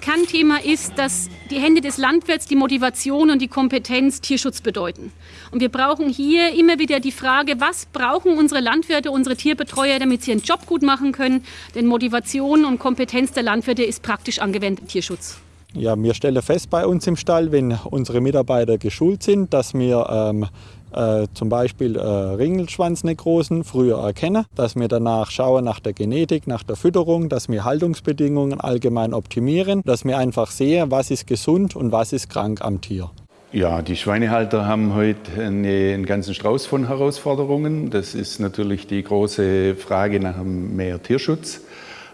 Kernthema ist, dass die Hände des Landwirts die Motivation und die Kompetenz Tierschutz bedeuten. Und wir brauchen hier immer wieder die Frage, was brauchen unsere Landwirte, unsere Tierbetreuer, damit sie ihren Job gut machen können? Denn Motivation und Kompetenz der Landwirte ist praktisch angewendet Tierschutz. Ja, wir stellen fest bei uns im Stall, wenn unsere Mitarbeiter geschult sind, dass wir ähm, äh, zum Beispiel äh, Ringelschwanznekrosen früher erkennen, dass wir danach schauen nach der Genetik, nach der Fütterung, dass wir Haltungsbedingungen allgemein optimieren, dass wir einfach sehen, was ist gesund und was ist krank am Tier. Ja, die Schweinehalter haben heute eine, einen ganzen Strauß von Herausforderungen. Das ist natürlich die große Frage nach mehr Tierschutz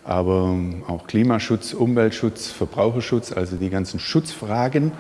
aber auch Klimaschutz, Umweltschutz, Verbraucherschutz, also die ganzen Schutzfragen.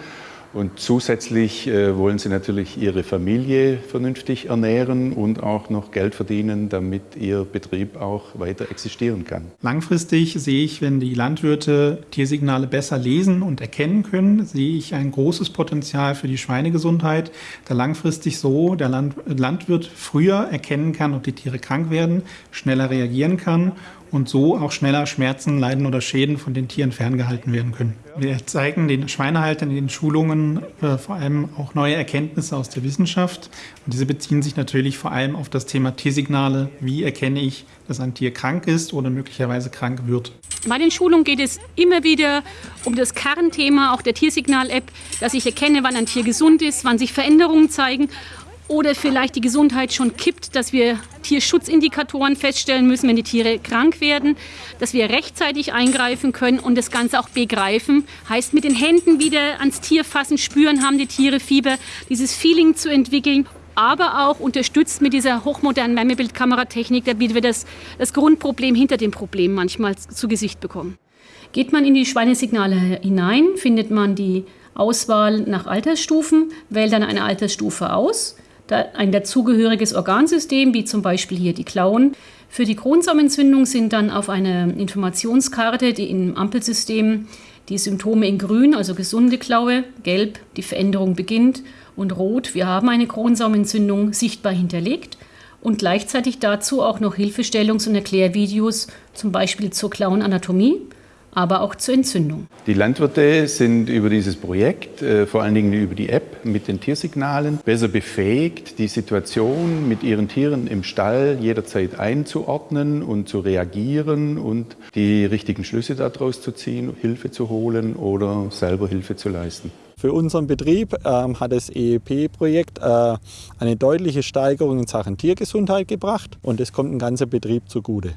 Und zusätzlich äh, wollen sie natürlich ihre Familie vernünftig ernähren und auch noch Geld verdienen, damit ihr Betrieb auch weiter existieren kann. Langfristig sehe ich, wenn die Landwirte Tiersignale besser lesen und erkennen können, sehe ich ein großes Potenzial für die Schweinegesundheit, da langfristig so der Land Landwirt früher erkennen kann, ob die Tiere krank werden, schneller reagieren kann und so auch schneller Schmerzen, Leiden oder Schäden von den Tieren ferngehalten werden können. Wir zeigen den Schweinehaltern in den Schulungen äh, vor allem auch neue Erkenntnisse aus der Wissenschaft. Und diese beziehen sich natürlich vor allem auf das Thema Tiersignale. Wie erkenne ich, dass ein Tier krank ist oder möglicherweise krank wird? Bei den Schulungen geht es immer wieder um das Kernthema auch der Tiersignal-App, dass ich erkenne, wann ein Tier gesund ist, wann sich Veränderungen zeigen oder vielleicht die Gesundheit schon kippt, dass wir Tierschutzindikatoren feststellen müssen, wenn die Tiere krank werden, dass wir rechtzeitig eingreifen können und das Ganze auch begreifen. Heißt, mit den Händen wieder ans Tier fassen, spüren, haben die Tiere Fieber, dieses Feeling zu entwickeln aber auch unterstützt mit dieser hochmodernen Wärmebildkameratechnik, damit wir das, das Grundproblem hinter dem Problem manchmal zu Gesicht bekommen. Geht man in die Schweinesignale hinein, findet man die Auswahl nach Altersstufen, wählt dann eine Altersstufe aus ein dazugehöriges Organsystem, wie zum Beispiel hier die Klauen. Für die Kronsammentzündung sind dann auf einer Informationskarte, die im Ampelsystem die Symptome in grün, also gesunde Klaue, gelb, die Veränderung beginnt und rot, wir haben eine Kronsammentzündung sichtbar hinterlegt und gleichzeitig dazu auch noch Hilfestellungs- und Erklärvideos, zum Beispiel zur Klauenanatomie aber auch zur Entzündung. Die Landwirte sind über dieses Projekt, äh, vor allen Dingen über die App mit den Tiersignalen, besser befähigt, die Situation mit ihren Tieren im Stall jederzeit einzuordnen und zu reagieren und die richtigen Schlüsse daraus zu ziehen, Hilfe zu holen oder selber Hilfe zu leisten. Für unseren Betrieb ähm, hat das EEP-Projekt äh, eine deutliche Steigerung in Sachen Tiergesundheit gebracht und es kommt dem ganzen Betrieb zugute.